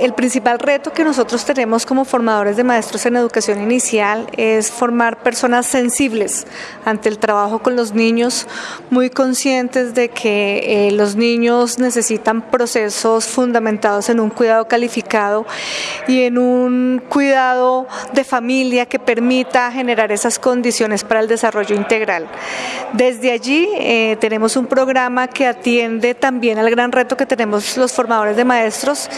El principal reto que nosotros tenemos como formadores de maestros en educación inicial es formar personas sensibles ante el trabajo con los niños, muy conscientes de que eh, los niños necesitan procesos fundamentados en un cuidado calificado y en un cuidado de familia que permita generar esas condiciones para el desarrollo integral. Desde allí eh, tenemos un programa que atiende también al gran reto que tenemos los formadores de maestros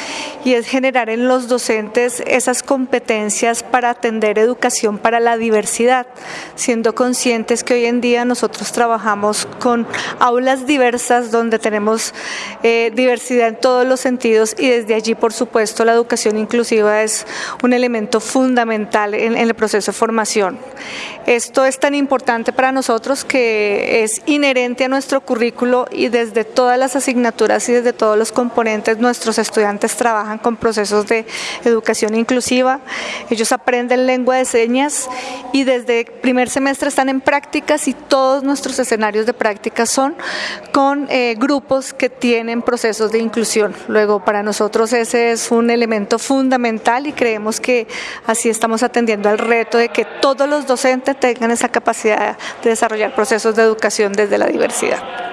y es generar en los docentes esas competencias para atender educación para la diversidad, siendo conscientes que hoy en día nosotros trabajamos con aulas diversas donde tenemos eh, diversidad en todos los sentidos y desde allí, por supuesto, la educación inclusiva es un elemento fundamental en, en el proceso de formación. Esto es tan importante para nosotros que es inherente a nuestro currículo y desde todas las asignaturas y desde todos los componentes nuestros estudiantes trabajan con procesos de educación inclusiva. Ellos aprenden lengua de señas y desde primer semestre están en prácticas y todos nuestros escenarios de práctica son con eh, grupos que tienen procesos de inclusión. Luego, para nosotros ese es un elemento fundamental y creemos que así estamos atendiendo al reto de que todos los docentes tengan esa capacidad de desarrollar procesos de educación desde la diversidad.